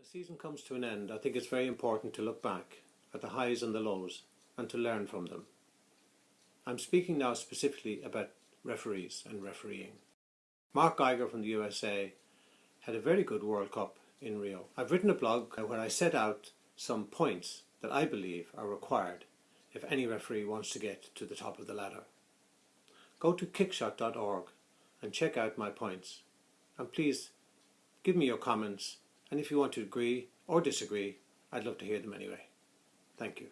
A season comes to an end, I think it's very important to look back at the highs and the lows and to learn from them. I'm speaking now specifically about referees and refereeing. Mark Geiger from the USA had a very good World Cup in Rio. I've written a blog where I set out some points that I believe are required if any referee wants to get to the top of the ladder. Go to kickshot.org and check out my points and please give me your comments and if you want to agree or disagree I'd love to hear them anyway. Thank you.